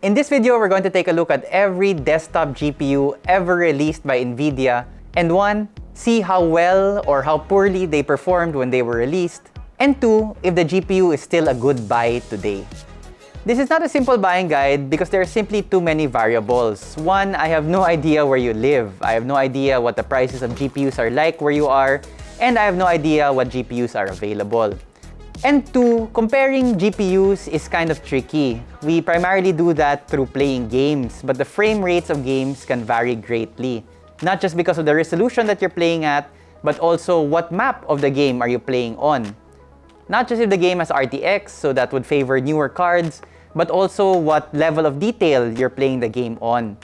In this video, we're going to take a look at every desktop GPU ever released by NVIDIA and one, see how well or how poorly they performed when they were released, and two, if the GPU is still a good buy today. This is not a simple buying guide because there are simply too many variables. One, I have no idea where you live. I have no idea what the prices of GPUs are like where you are, and I have no idea what GPUs are available. And two, comparing GPUs is kind of tricky. We primarily do that through playing games, but the frame rates of games can vary greatly. Not just because of the resolution that you're playing at, but also what map of the game are you playing on. Not just if the game has RTX, so that would favor newer cards, but also what level of detail you're playing the game on.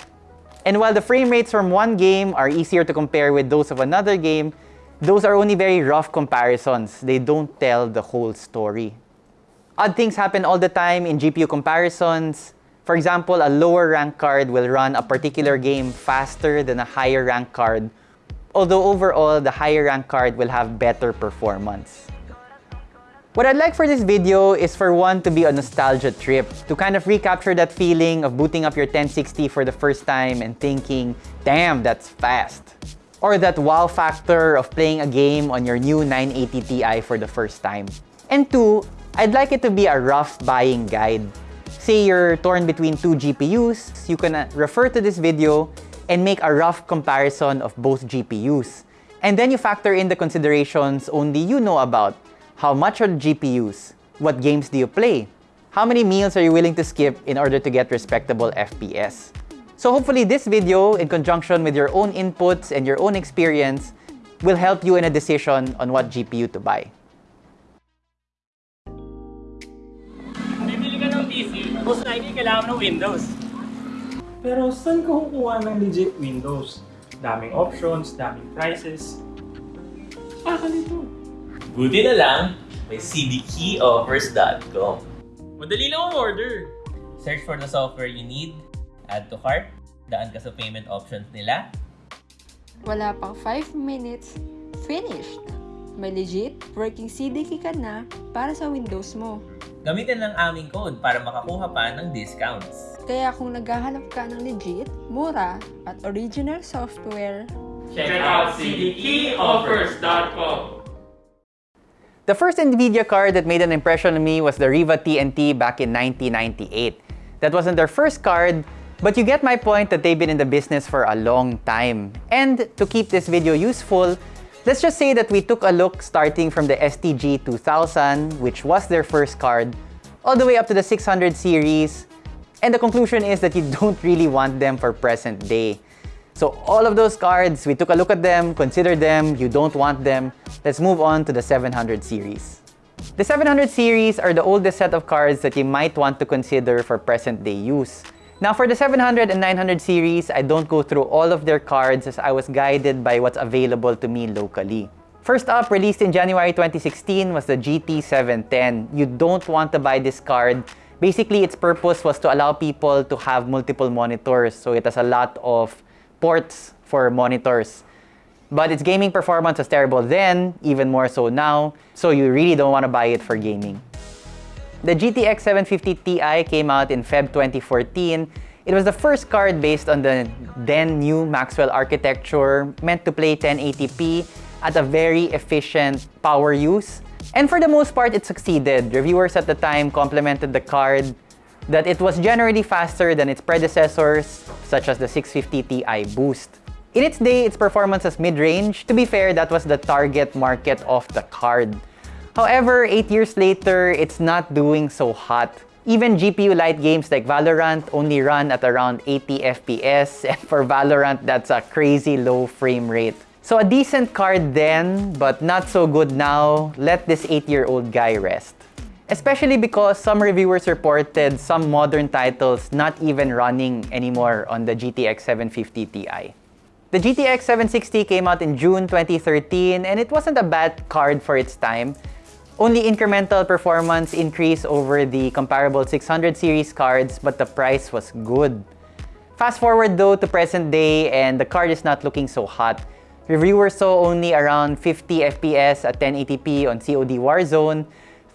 And while the frame rates from one game are easier to compare with those of another game, those are only very rough comparisons. They don't tell the whole story. Odd things happen all the time in GPU comparisons. For example, a lower rank card will run a particular game faster than a higher rank card, although overall, the higher rank card will have better performance. What I'd like for this video is for one to be a nostalgia trip, to kind of recapture that feeling of booting up your 1060 for the first time and thinking, damn, that's fast. Or that wow factor of playing a game on your new 980 Ti for the first time. And two, I'd like it to be a rough buying guide. Say you're torn between two GPUs, you can uh, refer to this video and make a rough comparison of both GPUs. And then you factor in the considerations only you know about. How much are the GPUs? What games do you play? How many meals are you willing to skip in order to get respectable FPS? So hopefully this video, in conjunction with your own inputs and your own experience, will help you in a decision on what GPU to buy. Bibili ka ng PC, most likely kailangan ng Windows. Pero saan ka kukuha ng legit Windows? Daming options, daming prices. Ah, nito. Buti na lang, may cdkeyoffers.com. Madali lang ang order. Search for the software you need, add to cart, daan ka sa payment options nila, Wala pang 5 minutes, finished! May legit working CDK ka na para sa Windows mo. gamitin lang aming code para makakuha pa ng discounts. Kaya kung naghahanap ka ng legit, mura, at original software, Check out cdkeyoffers.com. The first NVIDIA card that made an impression on me was the Riva TNT back in 1998. That wasn't their first card, but you get my point that they've been in the business for a long time. And to keep this video useful, let's just say that we took a look starting from the STG 2000, which was their first card, all the way up to the 600 series, and the conclusion is that you don't really want them for present day. So all of those cards, we took a look at them, considered them, you don't want them. Let's move on to the 700 series. The 700 series are the oldest set of cards that you might want to consider for present-day use. Now for the 700 and 900 series, I don't go through all of their cards as I was guided by what's available to me locally. First up, released in January 2016, was the GT710. You don't want to buy this card. Basically, its purpose was to allow people to have multiple monitors, so it has a lot of ports for monitors. But its gaming performance was terrible then, even more so now, so you really don't want to buy it for gaming. The GTX 750 Ti came out in Feb 2014. It was the first card based on the then new Maxwell architecture, meant to play 1080p at a very efficient power use. And for the most part, it succeeded. Reviewers at the time complimented the card that it was generally faster than its predecessors, such as the 650 Ti Boost. In its day, its performance was mid-range. To be fair, that was the target market of the card. However, 8 years later, it's not doing so hot. Even GPU light games like Valorant only run at around 80 FPS, and for Valorant, that's a crazy low frame rate. So a decent card then, but not so good now, let this 8-year-old guy rest. Especially because some reviewers reported some modern titles not even running anymore on the GTX 750 Ti. The GTX 760 came out in June 2013 and it wasn't a bad card for its time. Only incremental performance increase over the comparable 600 series cards, but the price was good. Fast forward though to present day and the card is not looking so hot. Reviewers saw only around 50 FPS at 1080p on COD Warzone,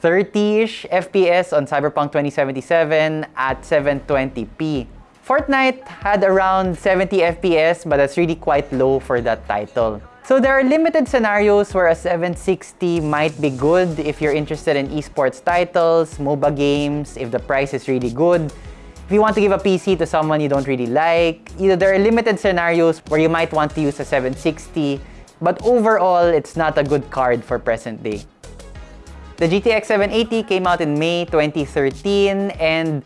30-ish FPS on Cyberpunk 2077 at 720p. Fortnite had around 70 FPS, but that's really quite low for that title. So there are limited scenarios where a 760 might be good if you're interested in esports titles, MOBA games, if the price is really good. If you want to give a PC to someone you don't really like, either there are limited scenarios where you might want to use a 760, but overall, it's not a good card for present day. The GTX 780 came out in May 2013 and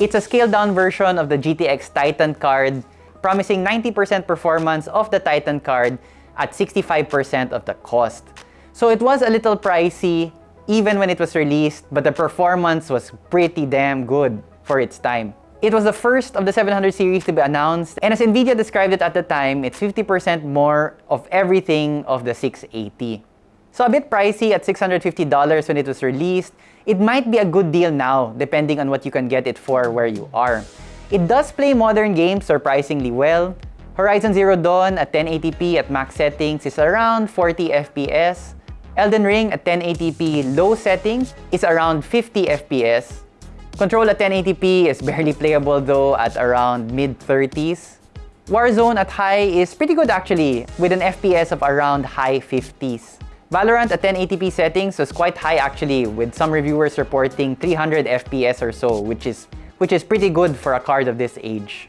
it's a scaled-down version of the GTX Titan card, promising 90% performance of the Titan card at 65% of the cost. So it was a little pricey even when it was released, but the performance was pretty damn good for its time. It was the first of the 700 series to be announced, and as Nvidia described it at the time, it's 50% more of everything of the 680. So a bit pricey at $650 when it was released, it might be a good deal now, depending on what you can get it for where you are. It does play modern games surprisingly well. Horizon Zero Dawn at 1080p at max settings is around 40 FPS. Elden Ring at 1080p low settings is around 50 FPS. Control at 1080p is barely playable though at around mid-30s. Warzone at high is pretty good actually, with an FPS of around high 50s. Valorant at 1080p settings was quite high actually, with some reviewers reporting 300 FPS or so, which is, which is pretty good for a card of this age.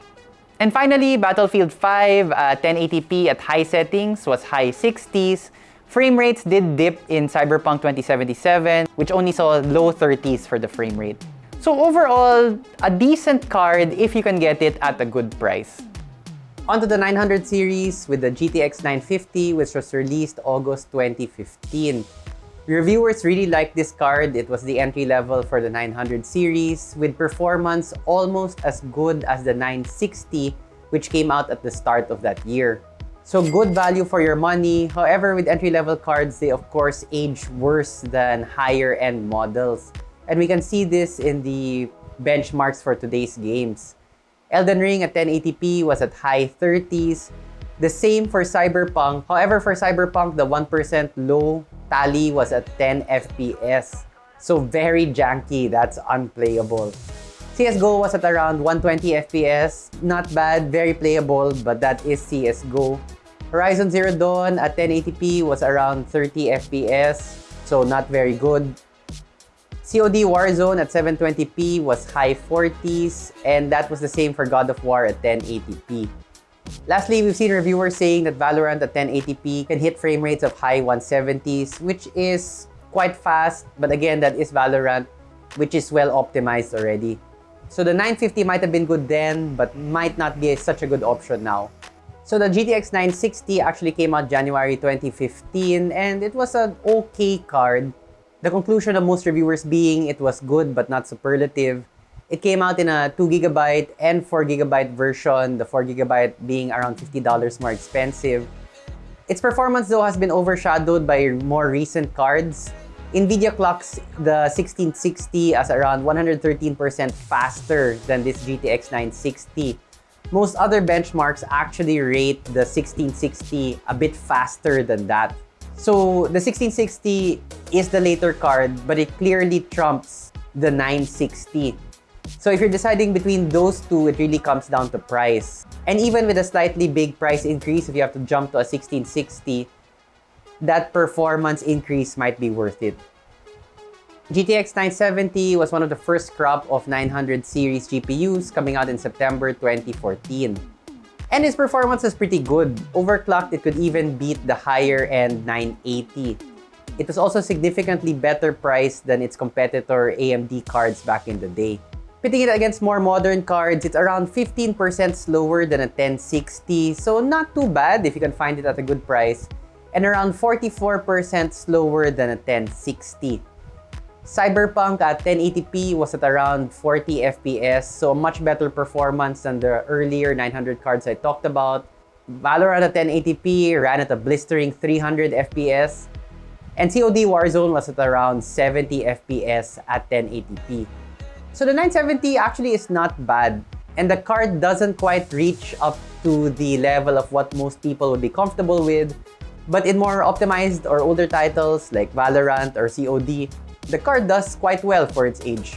And finally, Battlefield 5 uh, at 1080p at high settings was high 60s. Frame rates did dip in Cyberpunk 2077, which only saw low 30s for the frame rate. So overall, a decent card if you can get it at a good price. Onto the 900 series with the GTX 950, which was released August 2015. Reviewers really liked this card. It was the entry level for the 900 series with performance almost as good as the 960 which came out at the start of that year. So good value for your money. However, with entry-level cards, they of course age worse than higher-end models. And we can see this in the benchmarks for today's games. Elden Ring at 1080p was at high 30s. The same for Cyberpunk. However, for Cyberpunk, the 1% low tally was at 10 FPS. So very janky, that's unplayable. CSGO was at around 120 FPS. Not bad, very playable, but that is CSGO. Horizon Zero Dawn at 1080p was around 30 FPS, so not very good. COD Warzone at 720p was high 40s, and that was the same for God of War at 1080p. Lastly, we've seen reviewers saying that Valorant at 1080p can hit frame rates of high 170s, which is quite fast, but again, that is Valorant, which is well optimized already. So the 950 might have been good then, but might not be such a good option now. So the GTX 960 actually came out January 2015, and it was an okay card. The conclusion of most reviewers being it was good but not superlative. It came out in a 2GB and 4GB version, the 4GB being around $50 more expensive. Its performance though has been overshadowed by more recent cards. NVIDIA clocks the 1660 as around 113% faster than this GTX 960. Most other benchmarks actually rate the 1660 a bit faster than that. So the 1660 is the later card, but it clearly trumps the 960. So if you're deciding between those two, it really comes down to price. And even with a slightly big price increase, if you have to jump to a 1660, that performance increase might be worth it. GTX 970 was one of the first crop of 900 series GPUs coming out in September 2014. And its performance is pretty good. Overclocked, it could even beat the higher-end 980. It was also significantly better priced than its competitor AMD cards back in the day. Pitting it against more modern cards, it's around 15% slower than a 1060, so not too bad if you can find it at a good price, and around 44% slower than a 1060. Cyberpunk at 1080p was at around 40 FPS, so much better performance than the earlier 900 cards I talked about. Valorant at 1080p ran at a blistering 300 FPS, and COD Warzone was at around 70 FPS at 1080p. So the 970 actually is not bad, and the card doesn't quite reach up to the level of what most people would be comfortable with, but in more optimized or older titles like Valorant or COD, the card does quite well for its age.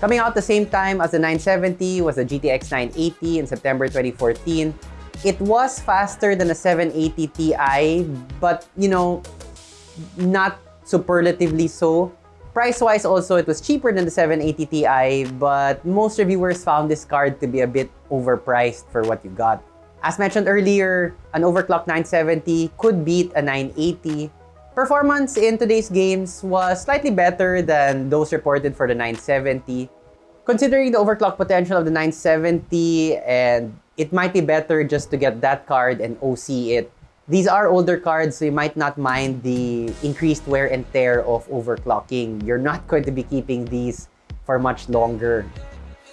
Coming out the same time as the 970 was the GTX 980 in September 2014. It was faster than the 780 Ti, but you know, not superlatively so. Price-wise also, it was cheaper than the 780 Ti, but most reviewers found this card to be a bit overpriced for what you got. As mentioned earlier, an overclocked 970 could beat a 980. Performance in today's games was slightly better than those reported for the 970. Considering the overclock potential of the 970 and it might be better just to get that card and OC it. These are older cards, so you might not mind the increased wear and tear of overclocking. You're not going to be keeping these for much longer.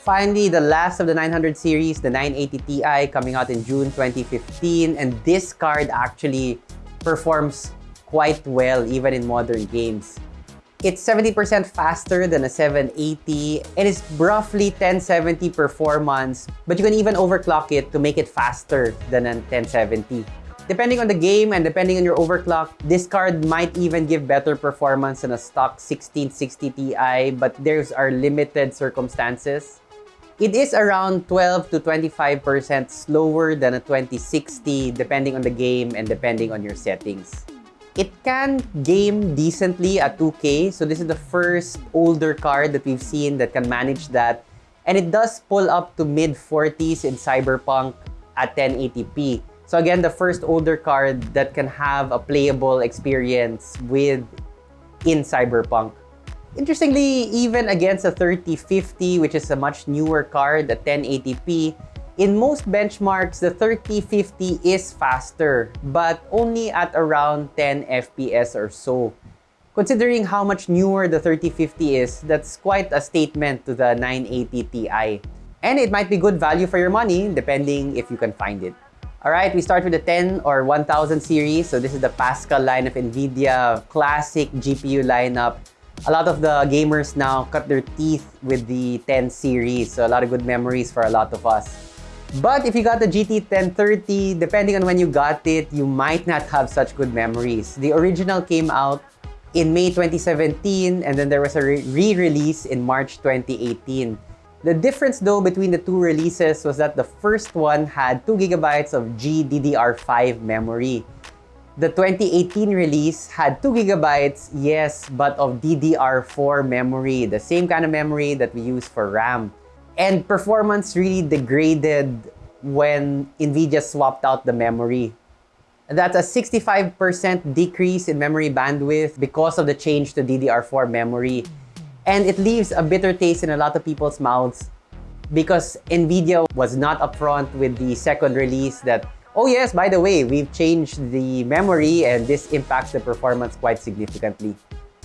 Finally, the last of the 900 series, the 980 Ti, coming out in June 2015. And this card actually performs quite well even in modern games. It's 70% faster than a 780 and it's roughly 1070 performance, but you can even overclock it to make it faster than a 1070. Depending on the game and depending on your overclock, this card might even give better performance than a stock 1660 Ti, but those are limited circumstances. It is around 12 to 25% slower than a 2060 depending on the game and depending on your settings. It can game decently at 2K, so this is the first older card that we've seen that can manage that. And it does pull up to mid-40s in Cyberpunk at 1080p. So again, the first older card that can have a playable experience with in Cyberpunk. Interestingly, even against a 3050, which is a much newer card at 1080p, in most benchmarks, the 3050 is faster, but only at around 10 FPS or so. Considering how much newer the 3050 is, that's quite a statement to the 980 Ti. And it might be good value for your money, depending if you can find it. Alright, we start with the 10 or 1000 series. So this is the Pascal line of NVIDIA classic GPU lineup a lot of the gamers now cut their teeth with the 10 series. So a lot of good memories for a lot of us. But if you got the GT 1030, depending on when you got it, you might not have such good memories. The original came out in May 2017 and then there was a re-release in March 2018. The difference though between the two releases was that the first one had 2 gigabytes of GDDR5 memory. The 2018 release had 2 gigabytes, yes, but of DDR4 memory, the same kind of memory that we use for RAM. And performance really degraded when NVIDIA swapped out the memory. That's a 65% decrease in memory bandwidth because of the change to DDR4 memory. And it leaves a bitter taste in a lot of people's mouths because NVIDIA was not upfront with the second release that Oh yes, by the way, we've changed the memory and this impacts the performance quite significantly.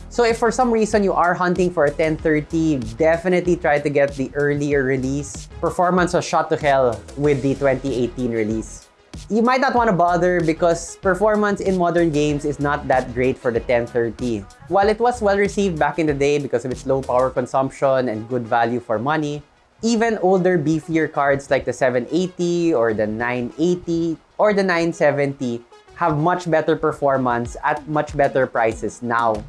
So if for some reason you are hunting for a 1030, definitely try to get the earlier release. Performance was shot to hell with the 2018 release. You might not want to bother because performance in modern games is not that great for the 1030. While it was well received back in the day because of its low power consumption and good value for money, even older beefier cards like the 780 or the 980 or the 970 have much better performance at much better prices now.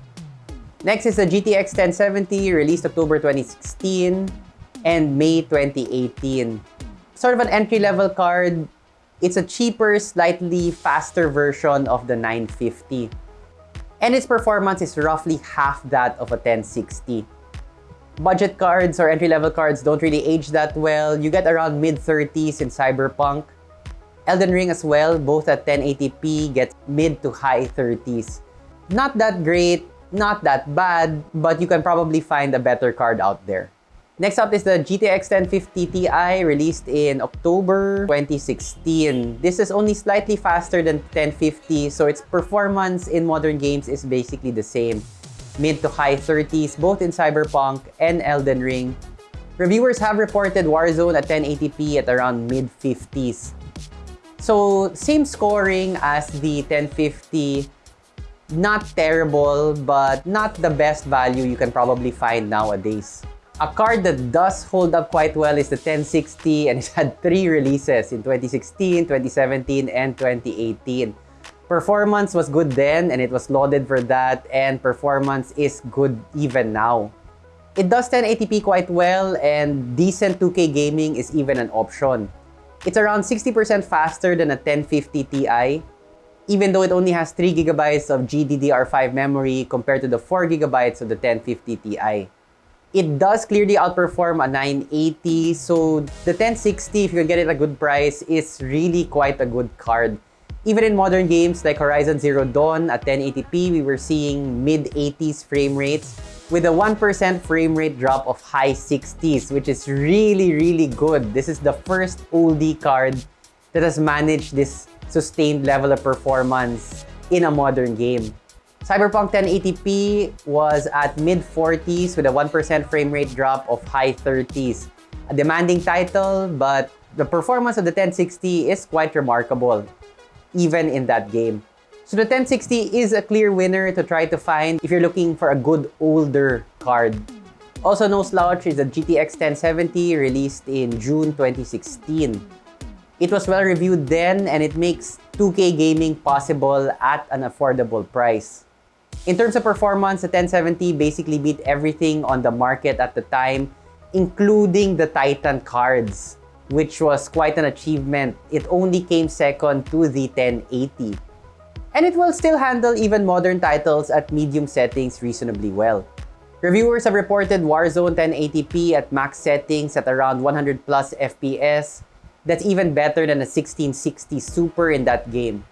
Next is the GTX 1070 released October 2016 and May 2018. Sort of an entry-level card. It's a cheaper, slightly faster version of the 950. And its performance is roughly half that of a 1060 budget cards or entry-level cards don't really age that well. You get around mid-30s in Cyberpunk. Elden Ring as well, both at 1080p, gets mid to high 30s. Not that great, not that bad, but you can probably find a better card out there. Next up is the GTX 1050 Ti released in October 2016. This is only slightly faster than 1050, so its performance in modern games is basically the same mid to high 30s, both in Cyberpunk and Elden Ring. Reviewers have reported Warzone at 1080p at around mid-50s. So, same scoring as the 1050. Not terrible, but not the best value you can probably find nowadays. A card that does hold up quite well is the 1060 and it had three releases in 2016, 2017, and 2018. Performance was good then and it was lauded for that and performance is good even now. It does 1080p quite well and decent 2K gaming is even an option. It's around 60% faster than a 1050 Ti, even though it only has 3GB of GDDR5 memory compared to the 4GB of the 1050 Ti. It does clearly outperform a 980, so the 1060, if you can get it at a good price, is really quite a good card. Even in modern games like Horizon Zero Dawn at 1080p, we were seeing mid-80s frame rates with a 1% frame rate drop of high 60s, which is really, really good. This is the first oldie card that has managed this sustained level of performance in a modern game. Cyberpunk 1080p was at mid-40s with a 1% frame rate drop of high 30s. A demanding title, but the performance of the 1060 is quite remarkable even in that game. So the 1060 is a clear winner to try to find if you're looking for a good older card. Also no slouch is the GTX 1070 released in June 2016. It was well reviewed then and it makes 2K gaming possible at an affordable price. In terms of performance, the 1070 basically beat everything on the market at the time, including the Titan cards which was quite an achievement. It only came second to the 1080. And it will still handle even modern titles at medium settings reasonably well. Reviewers have reported Warzone 1080p at max settings at around 100 plus FPS. That's even better than a 1660 Super in that game.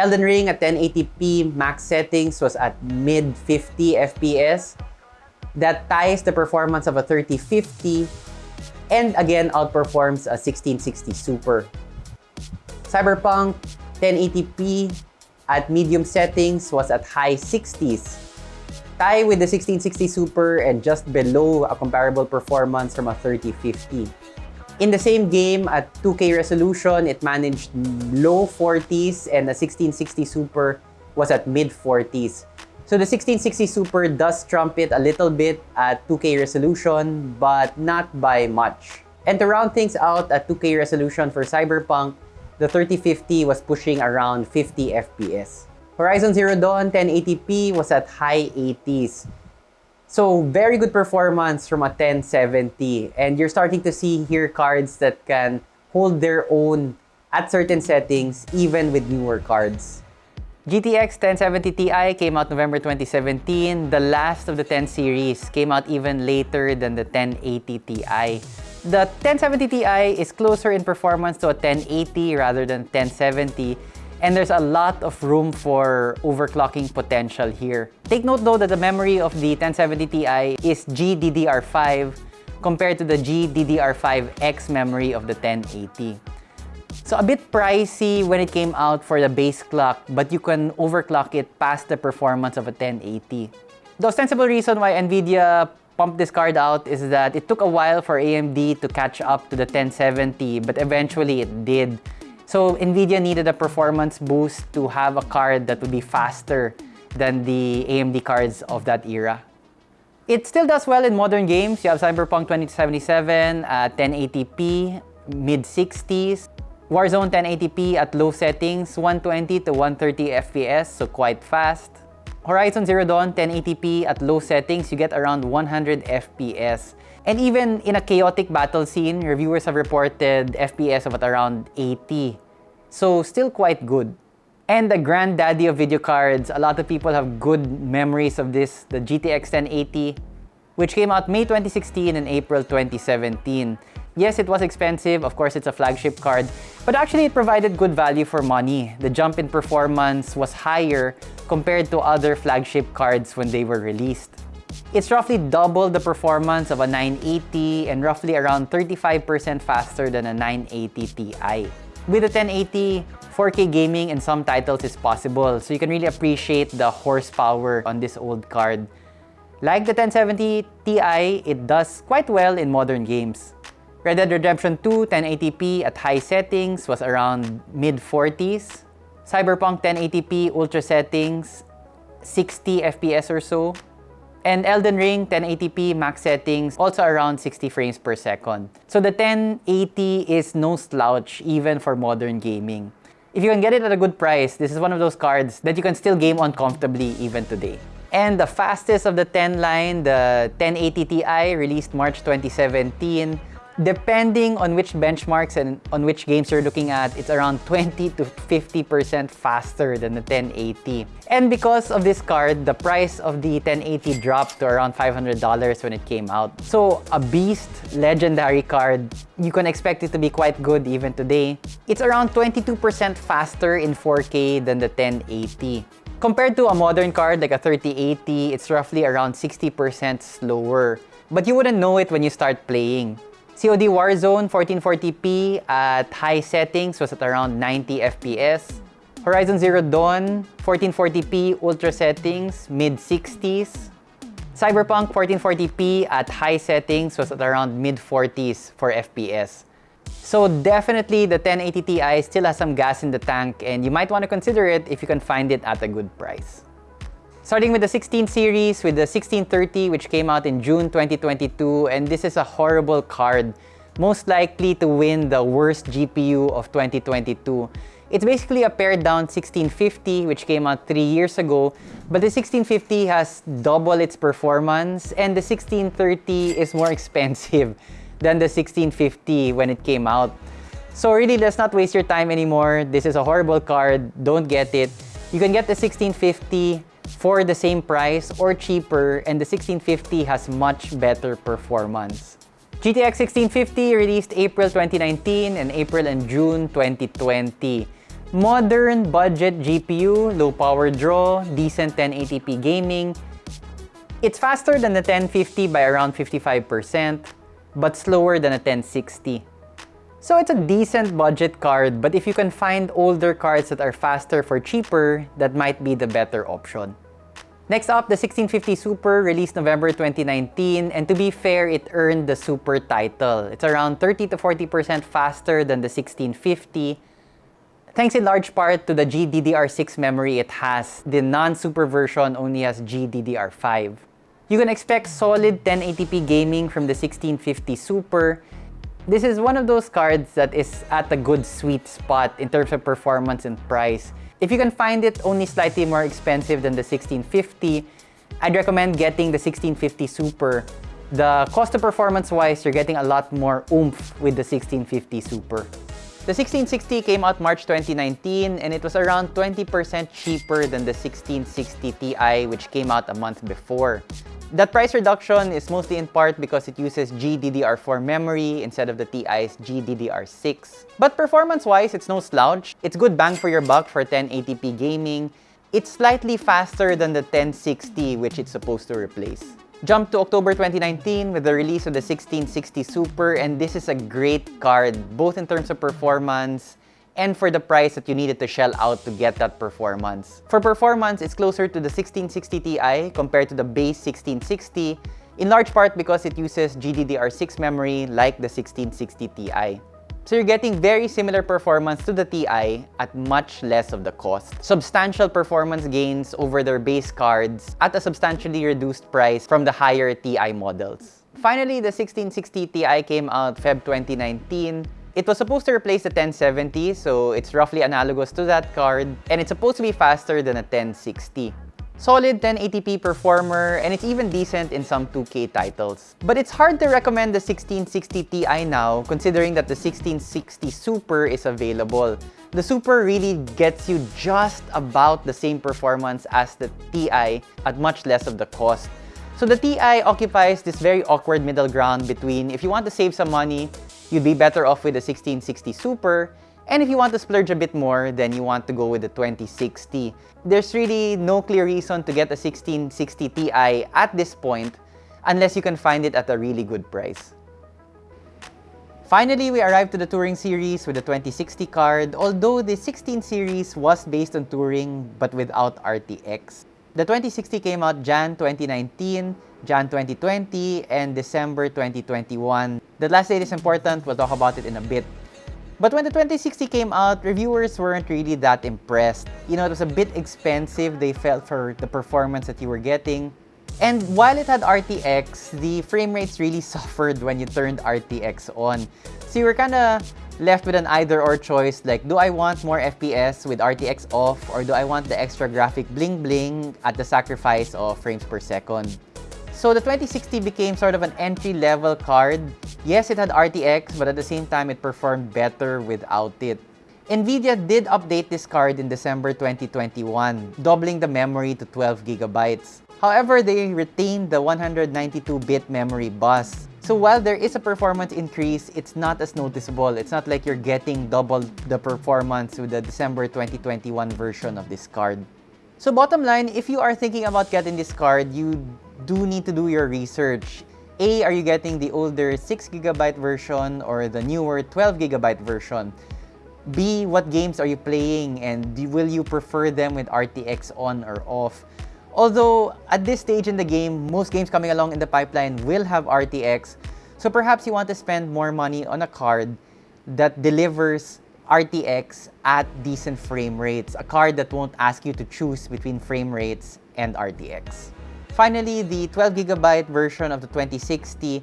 Elden Ring at 1080p max settings was at mid 50 FPS. That ties the performance of a 3050 and again outperforms a 1660 Super. Cyberpunk 1080p at medium settings was at high 60s. Tie with the 1660 Super and just below a comparable performance from a 3050. In the same game, at 2K resolution, it managed low 40s and the 1660 Super was at mid 40s. So the 1660 Super does trump it a little bit at 2K resolution, but not by much. And to round things out at 2K resolution for Cyberpunk, the 3050 was pushing around 50 FPS. Horizon Zero Dawn 1080p was at high 80s. So very good performance from a 1070. And you're starting to see here cards that can hold their own at certain settings, even with newer cards. GTX 1070 Ti came out November 2017. The last of the 10 series came out even later than the 1080 Ti. The 1070 Ti is closer in performance to a 1080 rather than 1070 and there's a lot of room for overclocking potential here. Take note though that the memory of the 1070 Ti is GDDR5 compared to the GDDR5X memory of the 1080. So a bit pricey when it came out for the base clock, but you can overclock it past the performance of a 1080. The ostensible reason why NVIDIA pumped this card out is that it took a while for AMD to catch up to the 1070, but eventually it did. So NVIDIA needed a performance boost to have a card that would be faster than the AMD cards of that era. It still does well in modern games. You have Cyberpunk 2077 at uh, 1080p, mid-60s. Warzone 1080p at low settings, 120 to 130 FPS, so quite fast. Horizon Zero Dawn 1080p at low settings, you get around 100 FPS. And even in a chaotic battle scene, reviewers have reported FPS of at around 80. So still quite good. And the granddaddy of video cards, a lot of people have good memories of this, the GTX 1080, which came out May 2016 and April 2017. Yes, it was expensive. Of course, it's a flagship card. But actually, it provided good value for money. The jump in performance was higher compared to other flagship cards when they were released. It's roughly double the performance of a 980 and roughly around 35% faster than a 980 Ti. With a 1080, 4K gaming in some titles is possible, so you can really appreciate the horsepower on this old card. Like the 1070 Ti, it does quite well in modern games. Red Dead Redemption 2 1080p at high settings was around mid-40s. Cyberpunk 1080p ultra settings, 60 FPS or so. And Elden Ring 1080p max settings, also around 60 frames per second. So the 1080 is no slouch even for modern gaming. If you can get it at a good price, this is one of those cards that you can still game on comfortably even today. And the fastest of the 10 line, the 1080 Ti, released March 2017. Depending on which benchmarks and on which games you're looking at, it's around 20 to 50% faster than the 1080. And because of this card, the price of the 1080 dropped to around $500 when it came out. So a beast, legendary card, you can expect it to be quite good even today. It's around 22% faster in 4K than the 1080. Compared to a modern card like a 3080, it's roughly around 60% slower. But you wouldn't know it when you start playing. COD Warzone 1440p at high settings was at around 90 FPS. Horizon Zero Dawn 1440p ultra settings, mid-60s. Cyberpunk 1440p at high settings was at around mid-40s for FPS. So definitely the 1080 Ti still has some gas in the tank and you might want to consider it if you can find it at a good price. Starting with the 16 series with the 1630 which came out in June 2022 and this is a horrible card. Most likely to win the worst GPU of 2022. It's basically a pared down 1650 which came out 3 years ago but the 1650 has double its performance and the 1630 is more expensive than the 1650 when it came out. So really, let's not waste your time anymore. This is a horrible card. Don't get it. You can get the 1650 for the same price or cheaper and the 1650 has much better performance. GTX 1650 released April 2019 and April and June 2020. Modern budget GPU, low power draw, decent 1080p gaming. It's faster than the 1050 by around 55%, but slower than a 1060. So it's a decent budget card, but if you can find older cards that are faster for cheaper, that might be the better option. Next up, the 1650 Super released November 2019, and to be fair, it earned the Super title. It's around 30 to 40% faster than the 1650, thanks in large part to the GDDR6 memory it has. The non-Super version only has GDDR5. You can expect solid 1080p gaming from the 1650 Super, this is one of those cards that is at a good sweet spot in terms of performance and price. If you can find it only slightly more expensive than the 1650, I'd recommend getting the 1650 Super. The cost to performance wise, you're getting a lot more oomph with the 1650 Super. The 1660 came out March 2019 and it was around 20% cheaper than the 1660 Ti which came out a month before. That price reduction is mostly in part because it uses GDDR4 memory instead of the TI's GDDR6. But performance-wise, it's no slouch. It's good bang for your buck for 1080p gaming. It's slightly faster than the 1060 which it's supposed to replace. Jump to October 2019 with the release of the 1660 Super and this is a great card both in terms of performance and for the price that you needed to shell out to get that performance. For performance, it's closer to the 1660 Ti compared to the base 1660, in large part because it uses GDDR6 memory like the 1660 Ti. So you're getting very similar performance to the Ti at much less of the cost. Substantial performance gains over their base cards at a substantially reduced price from the higher Ti models. Finally, the 1660 Ti came out Feb 2019 it was supposed to replace the 1070, so it's roughly analogous to that card, and it's supposed to be faster than a 1060. Solid 1080p performer, and it's even decent in some 2K titles. But it's hard to recommend the 1660 Ti now, considering that the 1660 Super is available. The Super really gets you just about the same performance as the Ti at much less of the cost. So the Ti occupies this very awkward middle ground between if you want to save some money, you'd be better off with the 1660 Super. And if you want to splurge a bit more, then you want to go with the 2060. There's really no clear reason to get a 1660 Ti at this point unless you can find it at a really good price. Finally, we arrived to the Turing series with the 2060 card, although the 16 series was based on Turing but without RTX. The 2060 came out Jan 2019, Jan 2020, and December 2021. The last date is important, we'll talk about it in a bit. But when the 2060 came out, reviewers weren't really that impressed. You know, it was a bit expensive, they felt, for the performance that you were getting. And while it had RTX, the frame rates really suffered when you turned RTX on. So you were kind of left with an either-or choice like, do I want more FPS with RTX off or do I want the extra graphic bling-bling at the sacrifice of frames per second? So the 2060 became sort of an entry-level card. Yes, it had RTX, but at the same time, it performed better without it. NVIDIA did update this card in December 2021, doubling the memory to 12 gigabytes. However, they retained the 192-bit memory bus. So while there is a performance increase, it's not as noticeable. It's not like you're getting double the performance with the December 2021 version of this card. So bottom line, if you are thinking about getting this card, you do need to do your research. A, are you getting the older 6GB version or the newer 12GB version? B, what games are you playing and will you prefer them with RTX on or off? Although at this stage in the game, most games coming along in the pipeline will have RTX, so perhaps you want to spend more money on a card that delivers RTX at decent frame rates, a card that won't ask you to choose between frame rates and RTX. Finally, the 12GB version of the 2060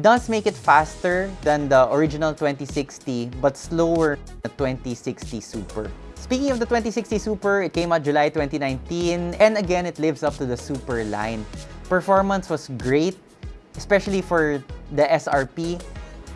does make it faster than the original 2060 but slower than the 2060 Super. Speaking of the 2060 Super, it came out July 2019 and again it lives up to the Super line. Performance was great, especially for the SRP.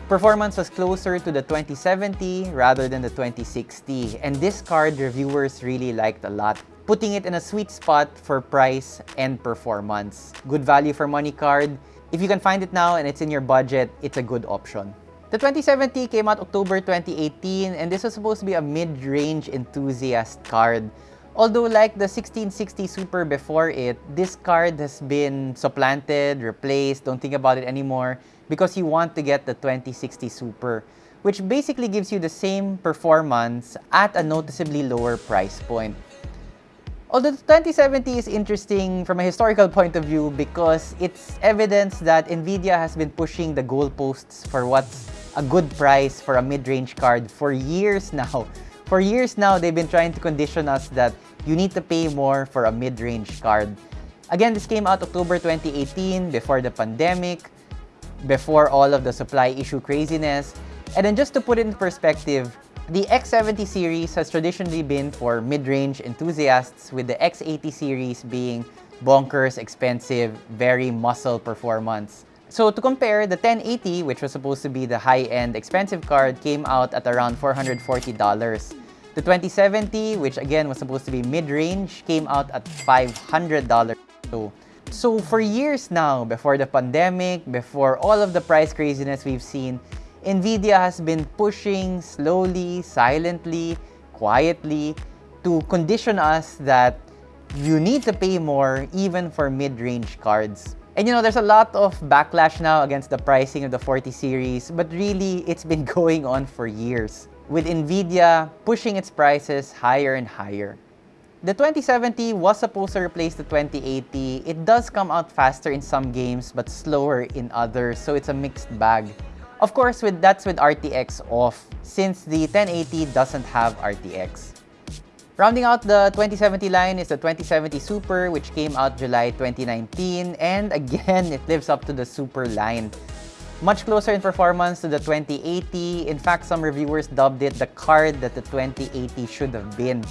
Performance was closer to the 2070 rather than the 2060 and this card reviewers really liked a lot putting it in a sweet spot for price and performance. Good value for money card. If you can find it now and it's in your budget, it's a good option. The 2070 came out October 2018 and this was supposed to be a mid-range enthusiast card. Although like the 1660 Super before it, this card has been supplanted, replaced, don't think about it anymore because you want to get the 2060 Super, which basically gives you the same performance at a noticeably lower price point. Although the 2070 is interesting from a historical point of view because it's evidence that NVIDIA has been pushing the goalposts for what's a good price for a mid-range card for years now. For years now, they've been trying to condition us that you need to pay more for a mid-range card. Again, this came out October 2018, before the pandemic, before all of the supply issue craziness. And then just to put it in perspective, the X70 series has traditionally been for mid-range enthusiasts with the X80 series being bonkers, expensive, very muscle performance. So to compare, the 1080, which was supposed to be the high-end expensive card, came out at around $440. The 2070, which again was supposed to be mid-range, came out at $500. So, so for years now, before the pandemic, before all of the price craziness we've seen, NVIDIA has been pushing slowly, silently, quietly to condition us that you need to pay more even for mid-range cards. And you know, there's a lot of backlash now against the pricing of the 40 series, but really, it's been going on for years, with NVIDIA pushing its prices higher and higher. The 2070 was supposed to replace the 2080. It does come out faster in some games, but slower in others, so it's a mixed bag. Of course, with that's with RTX off, since the 1080 doesn't have RTX. Rounding out the 2070 line is the 2070 Super, which came out July 2019, and again, it lives up to the Super line. Much closer in performance to the 2080. In fact, some reviewers dubbed it the card that the 2080 should have been.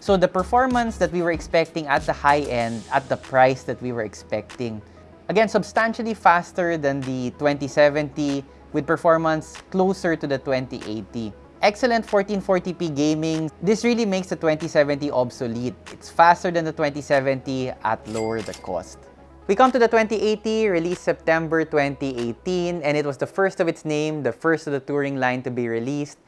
So the performance that we were expecting at the high end, at the price that we were expecting. Again, substantially faster than the 2070, with performance closer to the 2080. Excellent 1440p gaming. This really makes the 2070 obsolete. It's faster than the 2070 at lower the cost. We come to the 2080, released September 2018, and it was the first of its name, the first of the Turing line to be released.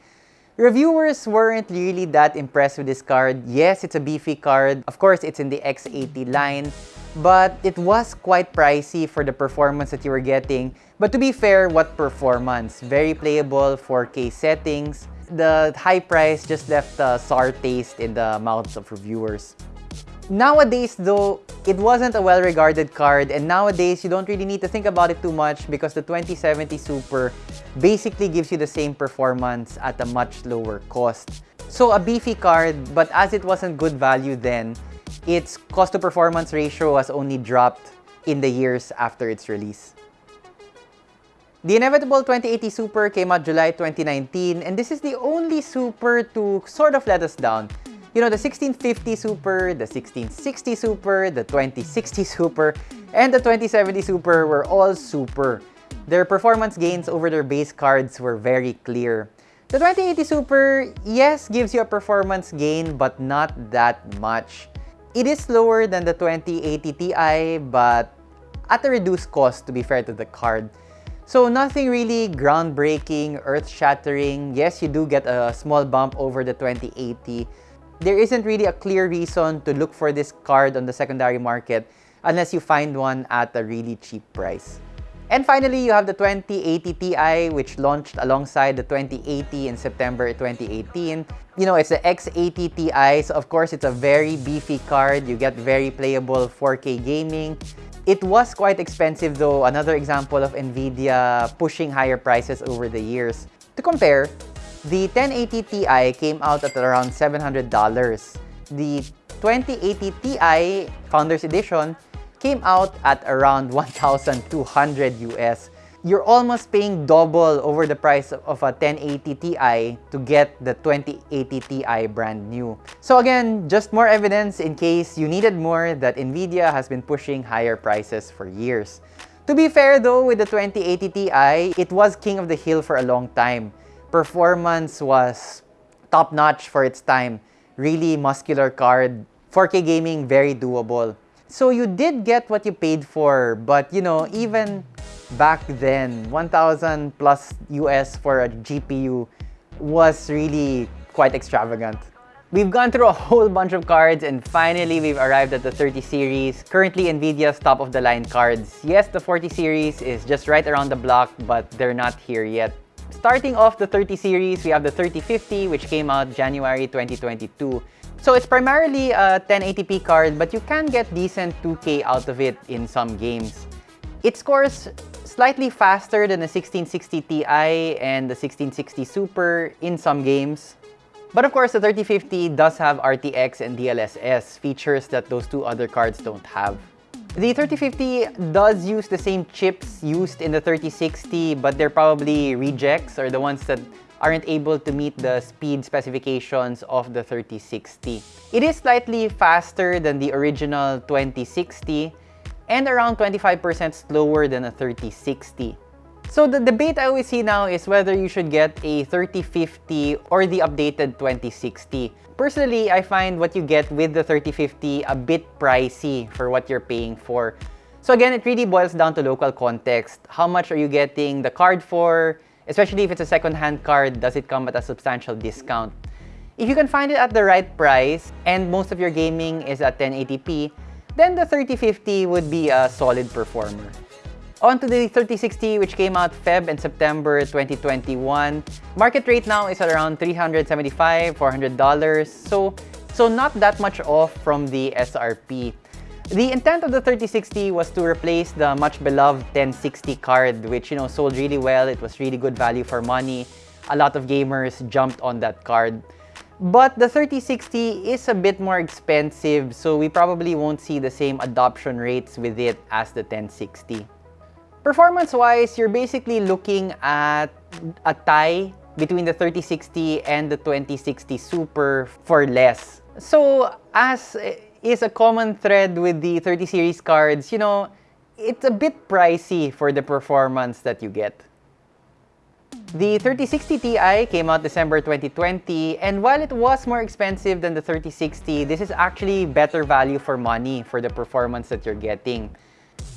Reviewers weren't really that impressed with this card. Yes, it's a beefy card. Of course, it's in the X80 line, but it was quite pricey for the performance that you were getting. But to be fair, what performance? Very playable 4K settings. The high price just left a sour taste in the mouths of reviewers. Nowadays though, it wasn't a well-regarded card and nowadays you don't really need to think about it too much because the 2070 Super basically gives you the same performance at a much lower cost. So a beefy card, but as it wasn't good value then, its cost to performance ratio has only dropped in the years after its release. The inevitable 2080 Super came out July 2019, and this is the only Super to sort of let us down. You know, the 1650 Super, the 1660 Super, the 2060 Super, and the 2070 Super were all super. Their performance gains over their base cards were very clear. The 2080 Super, yes, gives you a performance gain, but not that much. It is slower than the 2080 Ti, but at a reduced cost to be fair to the card. So nothing really groundbreaking, earth-shattering. Yes, you do get a small bump over the 2080. There isn't really a clear reason to look for this card on the secondary market unless you find one at a really cheap price. And finally, you have the 2080 Ti, which launched alongside the 2080 in September 2018. You know, it's the X80 Ti, so of course, it's a very beefy card. You get very playable 4K gaming. It was quite expensive though, another example of NVIDIA pushing higher prices over the years. To compare, the 1080 Ti came out at around $700. The 2080 Ti Founders Edition came out at around 1,200 US. You're almost paying double over the price of a 1080 Ti to get the 2080 Ti brand new. So again, just more evidence in case you needed more that NVIDIA has been pushing higher prices for years. To be fair though, with the 2080 Ti, it was king of the hill for a long time. Performance was top-notch for its time. Really muscular card. 4K gaming, very doable. So you did get what you paid for, but you know, even back then, 1,000 plus US for a GPU was really quite extravagant. We've gone through a whole bunch of cards and finally we've arrived at the 30 series, currently NVIDIA's top-of-the-line cards. Yes, the 40 series is just right around the block, but they're not here yet. Starting off the 30 series, we have the 3050, which came out January 2022. So it's primarily a 1080p card, but you can get decent 2K out of it in some games. It scores slightly faster than the 1660 Ti and the 1660 Super in some games. But of course, the 3050 does have RTX and DLSS, features that those two other cards don't have. The 3050 does use the same chips used in the 3060, but they're probably rejects or the ones that aren't able to meet the speed specifications of the 3060. It is slightly faster than the original 2060 and around 25% slower than a 3060. So the debate I always see now is whether you should get a 3050 or the updated 2060. Personally, I find what you get with the 3050 a bit pricey for what you're paying for. So again, it really boils down to local context. How much are you getting the card for? Especially if it's a second-hand card, does it come at a substantial discount? If you can find it at the right price and most of your gaming is at 1080p, then the 3050 would be a solid performer. On to the 3060 which came out Feb and September 2021. Market rate now is around 375, $400. So, so not that much off from the SRP. The intent of the 3060 was to replace the much beloved 1060 card which you know sold really well. It was really good value for money. A lot of gamers jumped on that card. But the 3060 is a bit more expensive so we probably won't see the same adoption rates with it as the 1060. Performance-wise, you're basically looking at a tie between the 3060 and the 2060 Super for less. So as is a common thread with the 30 series cards, you know, it's a bit pricey for the performance that you get. The 3060 Ti came out December 2020, and while it was more expensive than the 3060, this is actually better value for money for the performance that you're getting.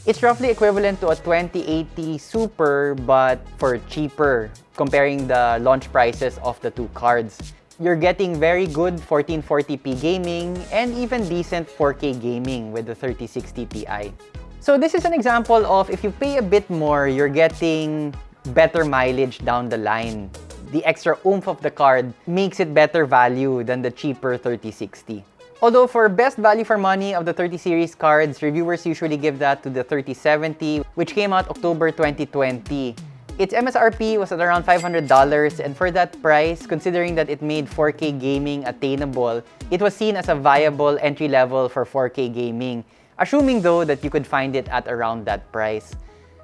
It's roughly equivalent to a 2080 Super, but for cheaper, comparing the launch prices of the two cards. You're getting very good 1440p gaming and even decent 4K gaming with the 3060 Ti. So this is an example of if you pay a bit more, you're getting better mileage down the line. The extra oomph of the card makes it better value than the cheaper 3060. Although for best value for money of the 30 series cards, reviewers usually give that to the 3070, which came out October 2020. Its MSRP was at around $500 and for that price, considering that it made 4K gaming attainable, it was seen as a viable entry level for 4K gaming, assuming though that you could find it at around that price.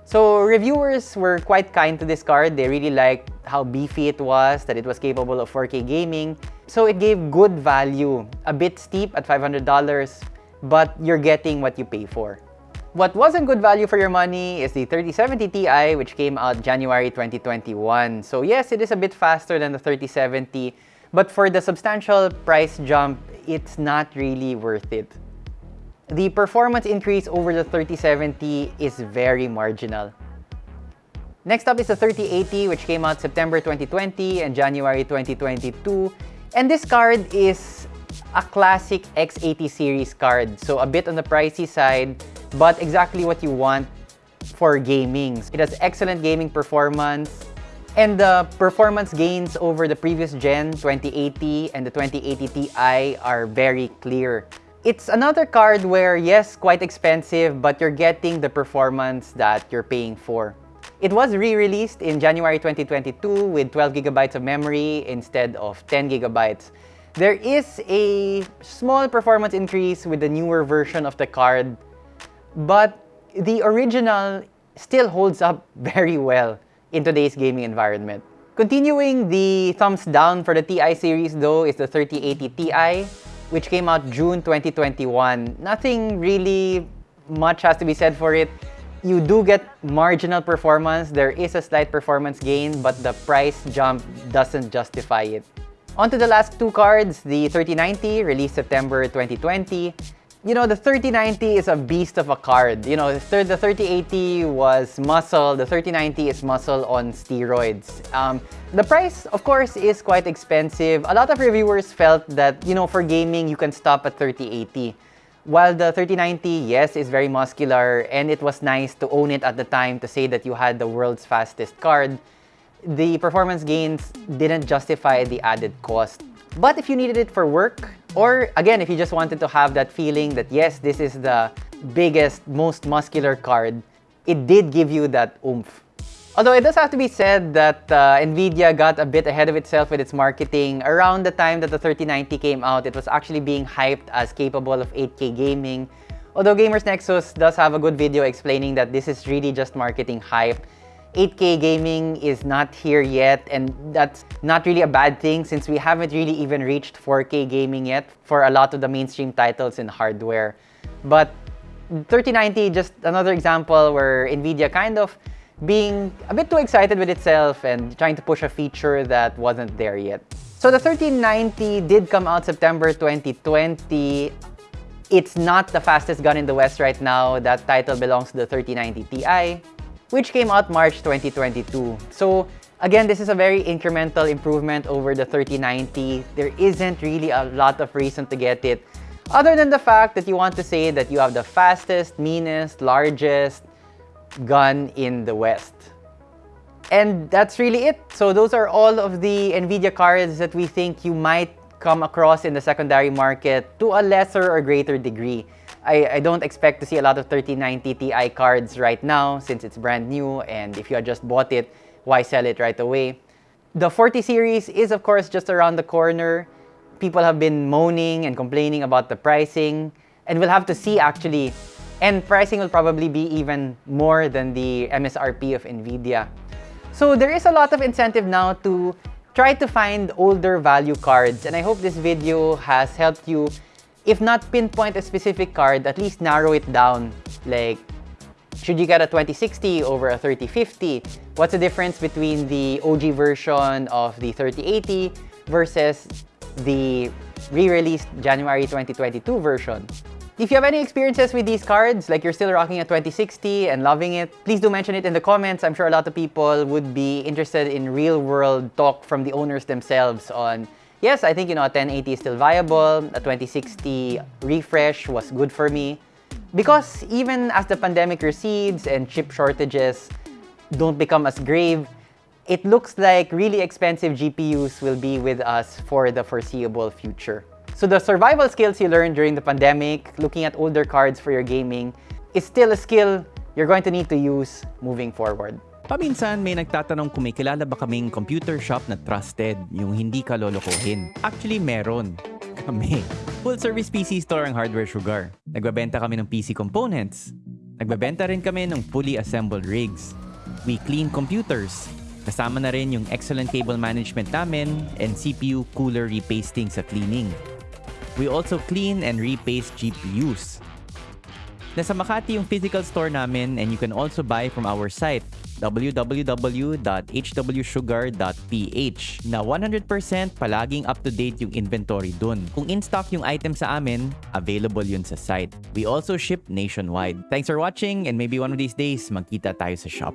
So reviewers were quite kind to this card. They really liked how beefy it was, that it was capable of 4K gaming. So it gave good value. A bit steep at $500, but you're getting what you pay for. What wasn't good value for your money is the 3070 Ti, which came out January 2021. So yes, it is a bit faster than the 3070, but for the substantial price jump, it's not really worth it. The performance increase over the 3070 is very marginal. Next up is the 3080, which came out September 2020 and January 2022. And this card is a classic X80 series card. So a bit on the pricey side, but exactly what you want for gaming. It has excellent gaming performance, and the performance gains over the previous gen 2080 and the 2080 Ti are very clear. It's another card where, yes, quite expensive, but you're getting the performance that you're paying for. It was re-released in January 2022 with 12 gigabytes of memory instead of 10 gigabytes. There is a small performance increase with the newer version of the card, but the original still holds up very well in today's gaming environment. Continuing the thumbs down for the TI series though is the 3080 Ti, which came out June 2021. Nothing really much has to be said for it. You do get marginal performance. There is a slight performance gain, but the price jump doesn't justify it. On to the last two cards, the 3090, released September 2020, you know, the 3090 is a beast of a card. You know, the 3080 was muscle, the 3090 is muscle on steroids. Um, the price, of course, is quite expensive. A lot of reviewers felt that, you know, for gaming, you can stop at 3080. While the 3090, yes, is very muscular, and it was nice to own it at the time to say that you had the world's fastest card, the performance gains didn't justify the added cost. But if you needed it for work, or again, if you just wanted to have that feeling that yes, this is the biggest, most muscular card, it did give you that oomph. Although it does have to be said that uh, NVIDIA got a bit ahead of itself with its marketing. Around the time that the 3090 came out, it was actually being hyped as capable of 8K gaming. Although Gamers Nexus does have a good video explaining that this is really just marketing hype 8K gaming is not here yet and that's not really a bad thing since we haven't really even reached 4K gaming yet for a lot of the mainstream titles in hardware. But 3090, just another example where NVIDIA kind of being a bit too excited with itself and trying to push a feature that wasn't there yet. So the 3090 did come out September 2020. It's not the fastest gun in the West right now. That title belongs to the 3090 Ti which came out March 2022. So again, this is a very incremental improvement over the 3090. There isn't really a lot of reason to get it other than the fact that you want to say that you have the fastest, meanest, largest gun in the West. And that's really it. So those are all of the NVIDIA cards that we think you might come across in the secondary market to a lesser or greater degree. I, I don't expect to see a lot of 3090 Ti cards right now since it's brand new and if you had just bought it, why sell it right away? The 40 series is of course just around the corner. People have been moaning and complaining about the pricing and we'll have to see actually. And pricing will probably be even more than the MSRP of NVIDIA. So there is a lot of incentive now to try to find older value cards and I hope this video has helped you if not pinpoint a specific card, at least narrow it down. Like, should you get a 2060 over a 3050? What's the difference between the OG version of the 3080 versus the re-released January 2022 version? If you have any experiences with these cards, like you're still rocking a 2060 and loving it, please do mention it in the comments. I'm sure a lot of people would be interested in real-world talk from the owners themselves on yes, I think, you know, a 1080 is still viable. A 2060 refresh was good for me. Because even as the pandemic recedes and chip shortages don't become as grave, it looks like really expensive GPUs will be with us for the foreseeable future. So the survival skills you learned during the pandemic, looking at older cards for your gaming, is still a skill you're going to need to use moving forward. Paminsan may nagtatanong kung may kilala ba kaming computer shop na trusted, yung hindi ka lolokohin. Actually, meron. Kami. Full service PC store ang Hardware Sugar. Nagbabenta kami ng PC components, Nagbebenta rin kami ng fully assembled rigs. We clean computers. Kasama na rin yung excellent cable management namin and CPU cooler repasting sa cleaning. We also clean and repaste GPUs. Nasa Makati yung physical store namin and you can also buy from our site www.hwsugar.ph na 100% palaging up-to-date yung inventory dun. Kung in-stock yung item sa amin, available yun sa site. We also ship nationwide. Thanks for watching and maybe one of these days magkita tayo sa shop.